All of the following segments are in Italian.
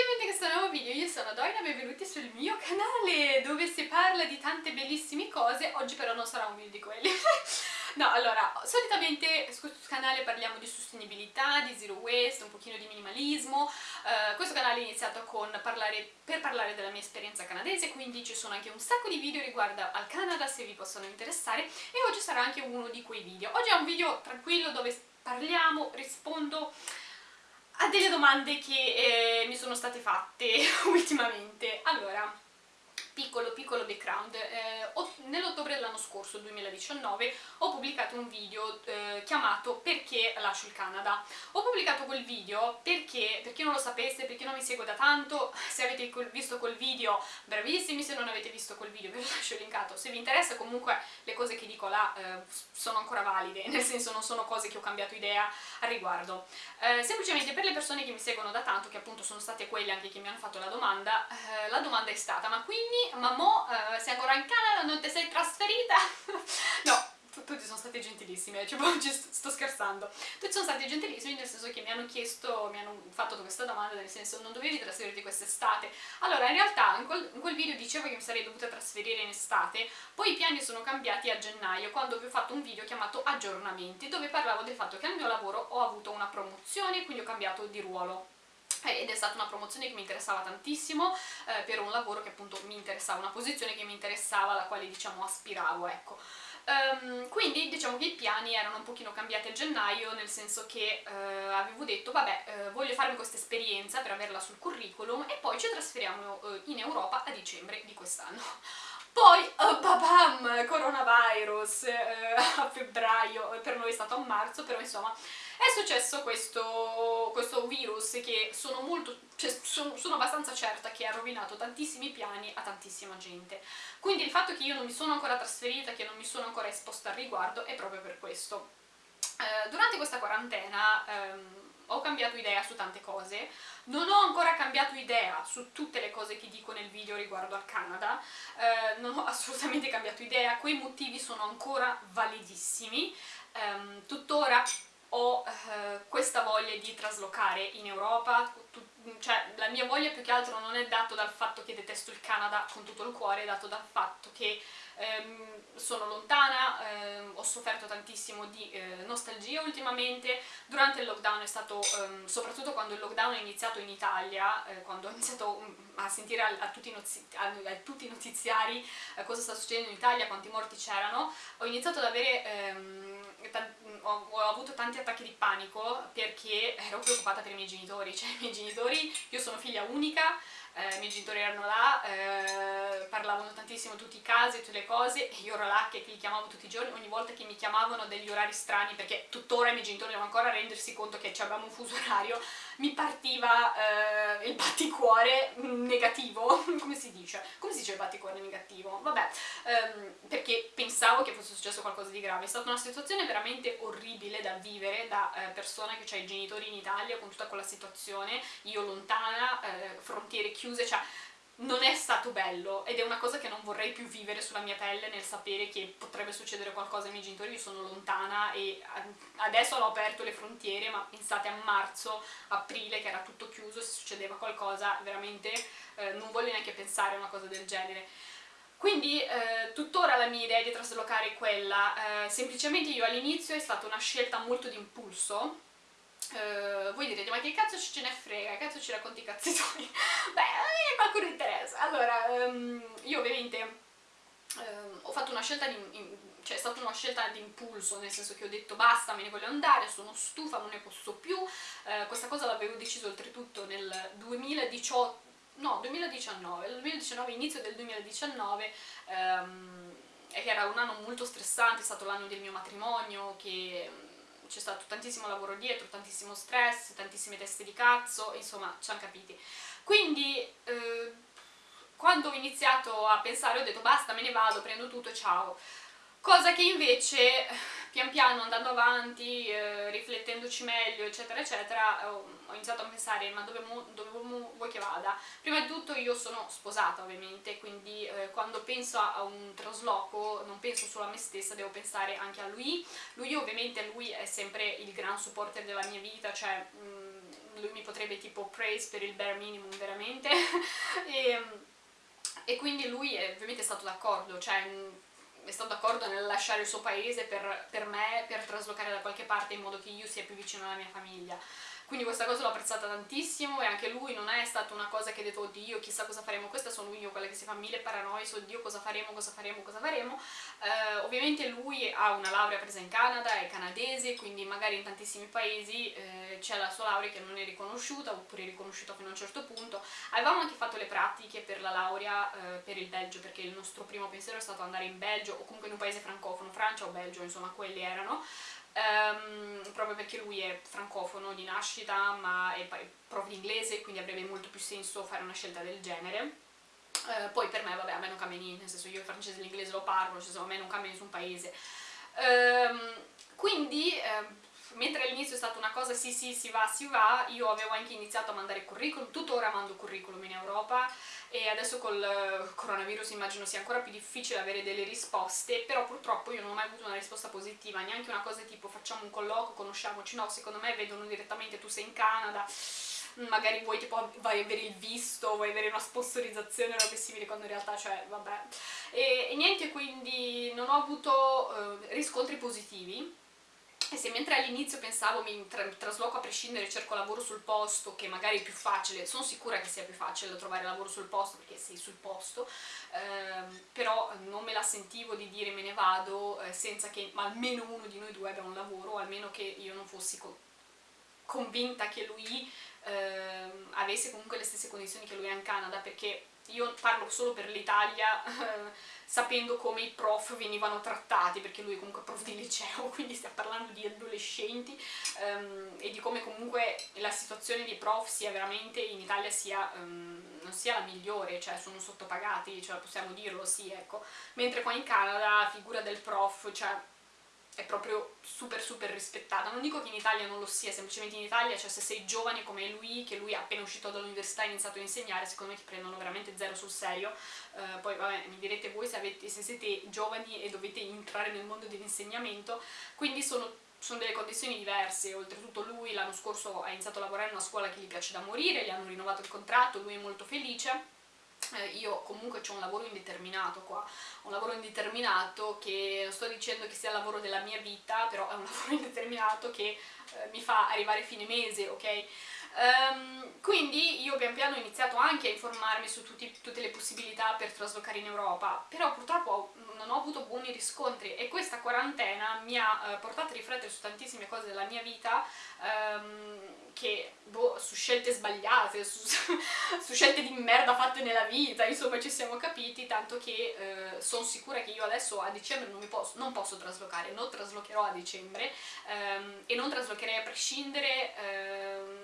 benvenuti in questo nuovo video, io sono Doina, benvenuti sul mio canale dove si parla di tante bellissime cose, oggi però non sarà un video di quelli. no, allora, solitamente su questo canale parliamo di sostenibilità, di zero waste, un pochino di minimalismo, uh, questo canale è iniziato parlare, per parlare della mia esperienza canadese, quindi ci sono anche un sacco di video riguardo al Canada se vi possono interessare e oggi sarà anche uno di quei video. Oggi è un video tranquillo dove parliamo, rispondo a delle domande che eh, mi sono state fatte ultimamente. Allora, piccolo piccolo background, eh, nell'ottobre dell'anno scorso, 2019, ho pubblicato un video eh, chiamato Perché lascio il Canada. Ho pubblicato quel video perché, per chi non lo sapesse, per chi non mi segue da tanto, se avete visto quel video, bravissimi, se non avete visto quel video ve lo lascio linkato. Se vi interessa comunque le cose che dico là eh, sono ancora valide, nel senso non sono cose che ho cambiato idea al riguardo. Eh, semplicemente per le persone che mi seguono da tanto, che appunto sono state quelle anche che mi hanno fatto la domanda, eh, la domanda è stata ma quindi ma mo uh, sei ancora in Canada, non ti sei trasferita? no, tutti sono stati gentilissimi, cioè, sto scherzando. Tutti sono stati gentilissimi nel senso che mi hanno chiesto, mi hanno fatto questa domanda, nel senso non dovevi trasferirti quest'estate. Allora, in realtà in quel, in quel, video dicevo che mi sarei dovuta trasferire in estate, poi i piani sono cambiati a gennaio, quando vi ho fatto un video chiamato Aggiornamenti, dove parlavo del fatto che al mio lavoro ho avuto una promozione, quindi ho cambiato di ruolo ed è stata una promozione che mi interessava tantissimo eh, per un lavoro che appunto mi interessava, una posizione che mi interessava, alla quale diciamo aspiravo, ecco. Um, quindi diciamo che i piani erano un pochino cambiati a gennaio, nel senso che uh, avevo detto vabbè uh, voglio farmi questa esperienza per averla sul curriculum e poi ci trasferiamo uh, in Europa a dicembre di quest'anno. Poi, oh, babam, coronavirus a febbraio, per noi è stato a marzo, però insomma è successo questo, questo virus che sono molto, cioè, sono, sono abbastanza certa che ha rovinato tantissimi piani a tantissima gente. Quindi il fatto che io non mi sono ancora trasferita, che non mi sono ancora esposta al riguardo è proprio per questo. Eh, durante questa quarantena ehm, ho cambiato idea su tante cose, non ho ancora cambiato idea su tutte le cose che dico nel video riguardo al Canada, eh, non ho assolutamente cambiato idea, quei motivi sono ancora validissimi, ehm, tuttora ho eh, questa voglia di traslocare in Europa, tu, cioè la mia voglia più che altro non è dato dal fatto che detesto il Canada con tutto il cuore, è dato dal fatto che ehm, sono lontana, ehm, ho sofferto tantissimo di eh, nostalgia ultimamente, durante il lockdown è stato, ehm, soprattutto quando il lockdown è iniziato in Italia, eh, quando ho iniziato mm, a sentire a, a, tutti, a, a tutti, i notiziari eh, cosa sta succedendo in Italia, quanti morti c'erano, ho iniziato ad avere ehm, ho, ho, avuto tanti attacchi di panico perché ero preoccupata per i miei genitori, cioè i miei genitori, io sono figlia unica, eh, i miei genitori erano là, eh, parlavano tantissimo tutti i casi, tutte le cose e io ero là che li chiamavo tutti i giorni, ogni volta che mi chiamavano degli orari strani perché tuttora i miei genitori devono ancora rendersi conto che abbiamo un fuso orario, mi partiva eh, il batticuore negativo, come si dice? Dice batticuore negativo? Vabbè, ehm, perché pensavo che fosse successo qualcosa di grave, è stata una situazione veramente orribile da vivere da eh, persona che ha i genitori in Italia con tutta quella situazione, io lontana, eh, frontiere chiuse, cioè non è stato bello ed è una cosa che non vorrei più vivere sulla mia pelle nel sapere che potrebbe succedere qualcosa ai miei genitori, io sono lontana e adesso hanno aperto le frontiere ma pensate a marzo, aprile che era tutto chiuso, se succedeva qualcosa veramente eh, non voglio neanche pensare a una cosa del genere. Quindi eh, tuttora la mia idea di traslocare è quella, eh, semplicemente io all'inizio è stata una scelta molto di impulso, Uh, voi direte, ma che cazzo ce ne frega, che cazzo ci racconti i cazzi tuoi? Beh, a qualcuno interessa. Allora, um, io ovviamente um, ho fatto una scelta di... In, cioè è stata una scelta di impulso, nel senso che ho detto basta, me ne voglio andare, sono stufa, non ne posso più. Uh, questa cosa l'avevo deciso oltretutto nel 2018, no, 2019, 2019 inizio del 2019, um, ehm, era un anno molto stressante, è stato l'anno del mio matrimonio, che c'è stato tantissimo lavoro dietro, tantissimo stress, tantissime teste di cazzo, insomma, ci hanno capiti. Quindi, eh, quando ho iniziato a pensare ho detto basta, me ne vado, prendo tutto, ciao. Cosa che invece, pian piano andando avanti, eh, riflettendoci meglio, eccetera, eccetera, ho, ho iniziato a pensare ma dove, dove, vuoi che vada? Prima di tutto io sono sposata ovviamente, quindi eh, quando penso a un trasloco non penso solo a me stessa, devo pensare anche a lui. Lui ovviamente lui è sempre il gran supporter della mia vita, cioè... Mh, mm, lui mi potrebbe tipo praise per il bare minimum veramente e, e, quindi lui è, ovviamente è stato d'accordo, cioè è stato d'accordo nel lasciare il suo paese per, per me, per traslocare da qualche parte in modo che io sia più vicino alla mia famiglia quindi questa cosa l'ho apprezzata tantissimo e anche lui non è stata una cosa che ha detto oddio chissà cosa faremo, questa sono io quella che si fa mille paranoie oddio cosa faremo, cosa faremo, cosa faremo. Eh, ovviamente lui ha una laurea presa in Canada, è canadese quindi magari in tantissimi paesi eh, c'è la sua laurea che non è riconosciuta oppure è riconosciuta fino a un certo punto. Avevamo anche fatto le pratiche per la laurea eh, per il Belgio perché il nostro primo pensiero è stato andare in Belgio o comunque in un paese francofono, Francia o Belgio insomma quelli erano Um, proprio perché lui è francofono di nascita ma è prof di inglese quindi avrebbe molto più senso fare una scelta del genere. Uh, poi per me vabbè a me non cambia niente nel senso io il francese e l'inglese lo parlo cioè, a me non cambia nessun paese. Um, quindi uh, mentre all'inizio è stata una cosa sì sì si va si va io avevo anche iniziato a mandare curriculum tuttora mando curriculum in Europa e adesso col eh, coronavirus immagino sia ancora più difficile avere delle risposte, però purtroppo io non ho mai avuto una risposta positiva, neanche una cosa tipo facciamo un colloquio, conosciamoci, no, secondo me vedono direttamente tu sei in Canada, magari vuoi tipo vai avere il visto, vuoi avere una sponsorizzazione o robe simili quando in realtà cioè vabbè. E, e niente quindi non ho avuto eh, riscontri positivi e se mentre all'inizio pensavo mi tra trasloco a prescindere, cerco lavoro sul posto, che magari è più facile, sono sicura che sia più facile trovare lavoro sul posto perché sei sul posto, ehm, però non me la sentivo di dire me ne vado eh, senza che almeno uno di noi due abbia un lavoro, o almeno che io non fossi co convinta che lui ehm, avesse comunque le stesse condizioni che lui ha in Canada, perché io parlo solo per l'Italia sapendo come i prof venivano trattati, perché lui è comunque prof di liceo, quindi stiamo parlando di adolescenti um, e di come comunque la situazione dei prof sia veramente in Italia sia, um, non sia la migliore, cioè sono sottopagati, cioè possiamo dirlo, sì, ecco, mentre qua in Canada la figura del prof, cioè è proprio super super rispettata. Non dico che in Italia non lo sia, semplicemente in Italia, cioè se sei giovane come lui, che lui è appena uscito dall'università e ha iniziato a insegnare, secondo me ti prendono veramente zero sul serio. Uh, poi vabbè, mi direte voi se, avete, se siete giovani e dovete entrare nel mondo dell'insegnamento, quindi sono sono delle condizioni diverse, oltretutto lui l'anno scorso ha iniziato a lavorare in una scuola che gli piace da morire, gli hanno rinnovato il contratto, lui è molto felice, eh, io comunque ho un lavoro indeterminato qua, un lavoro indeterminato che non sto dicendo che sia il lavoro della mia vita, però è un lavoro indeterminato che eh, mi fa arrivare fine mese, ok? Um, quindi io pian piano ho iniziato anche a informarmi su tutti, tutte le possibilità per traslocare in Europa, però purtroppo non ho avuto buoni riscontri e questa quarantena mi ha uh, portato a riflettere su tantissime cose della mia vita um, che, boh, su scelte sbagliate, su, su, scelte di merda fatte nella vita, insomma ci siamo capiti, tanto che uh, sono sicura che io adesso a dicembre non, posso, non posso traslocare, non traslocherò a dicembre um, e non traslocherei a prescindere,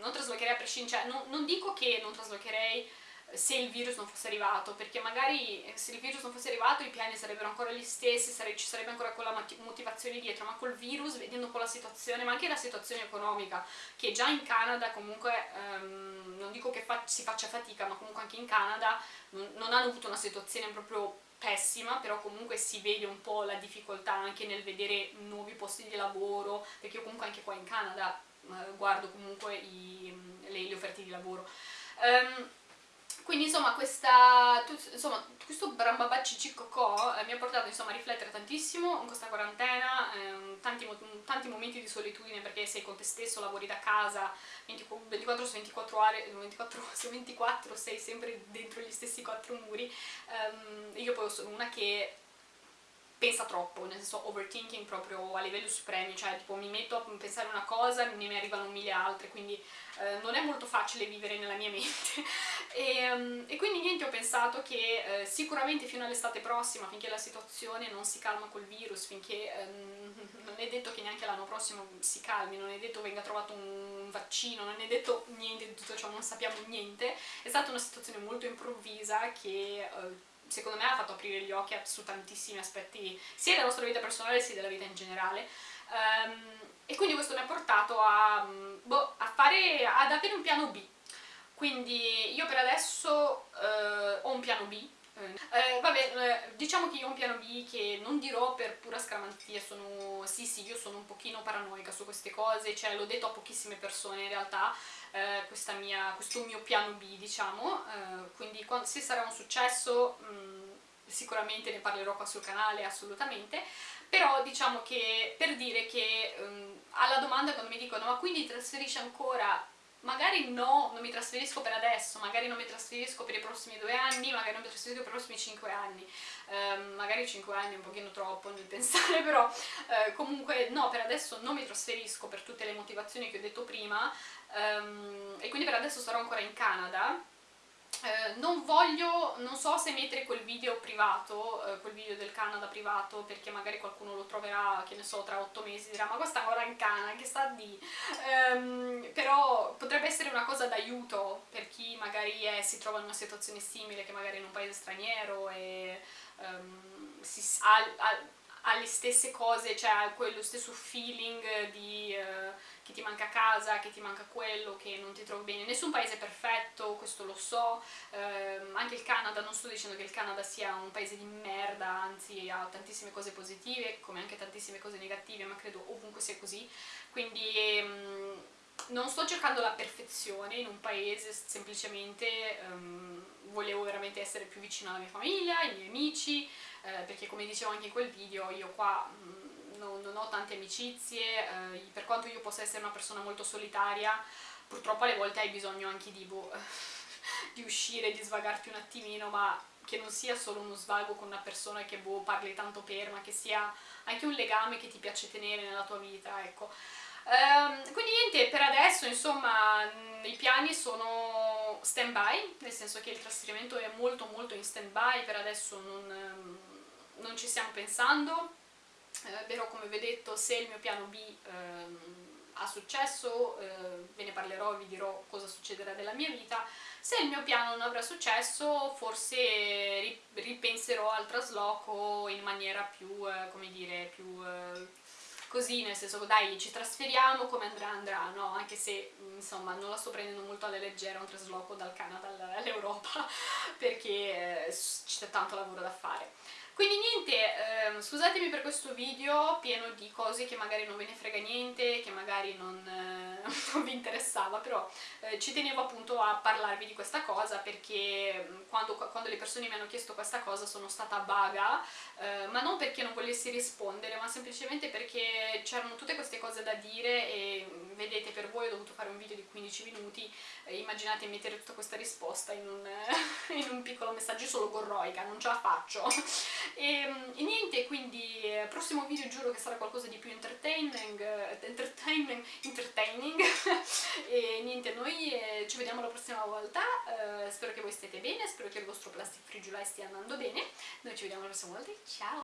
non traslocherei a prescindere, cioè non, non dico che non traslocherei eh, se il virus non fosse arrivato, perché magari eh, se il virus non fosse arrivato i piani sarebbero ancora gli stessi, sare ci sarebbe ancora quella motivazione dietro, ma col virus, vedendo un po' la situazione, ma anche la situazione economica, che già in Canada comunque, um, non dico che fa si faccia fatica, ma comunque anche in Canada non hanno avuto una situazione proprio pessima, però comunque si vede un po' la difficoltà anche nel vedere nuovi posti di lavoro, perché io comunque anche qua in Canada eh, guardo comunque i, le, le, offerte di lavoro. Um, quindi insomma, questa, insomma questo brambabacci cicocò eh, mi ha portato insomma, a riflettere tantissimo in questa quarantena, eh, tanti, tanti, momenti di solitudine perché sei con te stesso, lavori da casa 24, su 24 ore, 24 su 24 sei sempre dentro gli stessi quattro muri. Um, io poi sono una che pensa troppo, nel senso overthinking proprio a livelli supremi, cioè tipo mi metto a pensare una cosa e ne arrivano mille altre, quindi eh, non è molto facile vivere nella mia mente. e, um, e, quindi niente, ho pensato che eh, sicuramente fino all'estate prossima, finché la situazione non si calma col virus, finché eh, non è detto che neanche l'anno prossimo si calmi, non è detto venga trovato un vaccino, non è detto niente di tutto ciò, non sappiamo niente, è stata una situazione molto improvvisa che eh, secondo me ha fatto aprire gli occhi su tantissimi aspetti sia della nostra vita personale sia della vita in generale. Um, e quindi questo mi ha portato a, boh, a fare, ad avere un piano B. Quindi io per adesso uh, ho un piano B Eh, vabbè, eh, diciamo che io ho un piano B che non dirò per pura scaramanzia, sono... sì sì, io sono un pochino paranoica su queste cose, cioè l'ho detto a pochissime persone in realtà, eh, mia, questo mio piano B, diciamo, eh, quindi quando, se sarà un successo mh, mm, sicuramente ne parlerò qua sul canale, assolutamente, però diciamo che per dire che um, alla domanda quando mi dicono ma quindi trasferisci ancora magari no, non mi trasferisco per adesso, magari non mi trasferisco per i prossimi due anni, magari non mi trasferisco per i prossimi cinque anni, um, magari cinque anni è un pochino troppo nel pensare, però uh, comunque no, per adesso non mi trasferisco per tutte le motivazioni che ho detto prima um, e quindi per adesso sarò ancora in Canada, eh, non voglio, non so se mettere quel video privato, eh, quel video del Canada privato, perché magari qualcuno lo troverà, che ne so, tra otto mesi dirà ma questa ancora in Canada, che sta di... Um, però potrebbe essere una cosa d'aiuto per chi magari è, si trova in una situazione simile, che magari in un paese straniero e um, si, ha, ha, ha, le stesse cose, cioè ha quello stesso feeling di... Uh, che ti manca casa, che ti manca quello, che non ti trovi bene. Nessun paese è perfetto, questo lo so, eh, anche il Canada, non sto dicendo che il Canada sia un paese di merda, anzi ha tantissime cose positive, come anche tantissime cose negative, ma credo ovunque sia così, quindi... Ehm, non sto cercando la perfezione in un paese, semplicemente um, volevo veramente essere più vicino alla mia famiglia, ai miei amici, eh, perché come dicevo anche in quel video, io qua um, non, non ho tante amicizie, eh, per quanto io possa essere una persona molto solitaria, purtroppo alle volte hai bisogno anche di, boh, di uscire, di svagarti un attimino, ma che non sia solo uno svago con una persona che boh, parli tanto per, ma che sia anche un legame che ti piace tenere nella tua vita, ecco. Um, quindi niente, per adesso insomma i piani sono stand by, nel senso che il trasferimento è molto molto in stand by, per adesso non, non ci stiamo pensando, però come vi ho detto se il mio piano B ehm, ha successo eh, ve ne parlerò e vi dirò cosa succederà nella mia vita se il mio piano non avrà successo forse ripenserò al trasloco in maniera più, eh, come dire, più eh, così, nel senso dai ci trasferiamo come andrà andrà, no? Anche se insomma non la sto prendendo molto alla leggera un trasloco dal Canada all'Europa perché eh, c'è tanto lavoro da fare. Quindi niente, ehm, scusatemi per questo video pieno di cose che magari non ve ne frega niente, che magari non, eh, non vi interessava, però eh, ci tenevo appunto a parlarvi di questa cosa perché mm, quando, quando le persone mi hanno chiesto questa cosa sono stata vaga, eh, ma non perché non volessi rispondere, ma semplicemente perché c'erano tutte queste cose da dire e mm, vedete per voi ho dovuto fare un video di 15 minuti, eh, immaginate mettere tutta questa risposta in un, in un piccolo messaggio solo gorroica, non ce la faccio. E, mm, e, niente, quindi eh, prossimo video giuro che sarà qualcosa di più entertaining, eh, entertaining, entertaining. e niente, noi eh, ci vediamo la prossima volta, eh, spero che voi stiate bene, spero che il vostro plastic free July stia andando bene, noi ci vediamo la prossima volta, ciao!